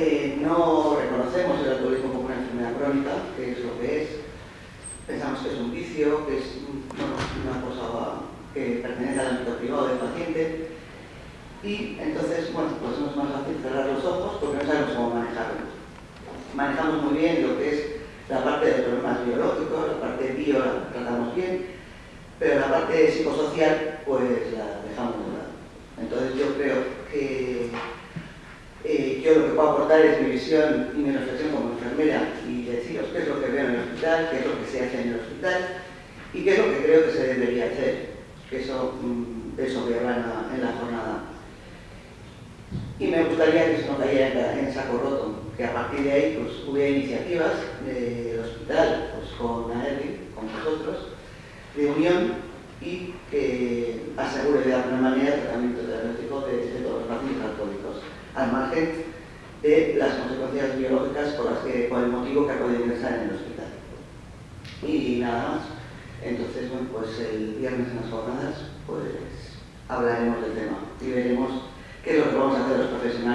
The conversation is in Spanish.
No reconocemos el alcoholismo como una enfermedad crónica, que es lo que es. Pensamos que es un vicio, que es una cosa que pertenece al ámbito privado del paciente. Y entonces, bueno, pues no es más fácil cerrar los ojos porque no sabemos cómo manejarlo. Manejamos muy bien lo que es la parte de problemas biológicos, la parte bio la tratamos bien, pero la parte psicosocial pues la dejamos de. Entonces yo creo que eh, yo lo que puedo aportar es mi visión y mi reflexión como enfermera y deciros qué es lo que veo en el hospital, qué es lo que se hace en el hospital y qué es lo que creo que se debería hacer. Que eso, mm, de eso voy a hablar en la, jornada. Y me gustaría que se no cayera en saco roto, que a partir de ahí pues, hubiera iniciativas del hospital pues, con AERI, con vosotros, de unión y que asegure de alguna manera el tratamiento terapéutico de, de todos los pacientes alcohólicos, al margen de las consecuencias biológicas por, las que, por el motivo que ha podido ingresar en el hospital. Y nada más. Entonces, bueno, pues el viernes en las jornadas, pues hablaremos del tema y veremos qué es lo que vamos a hacer los profesionales.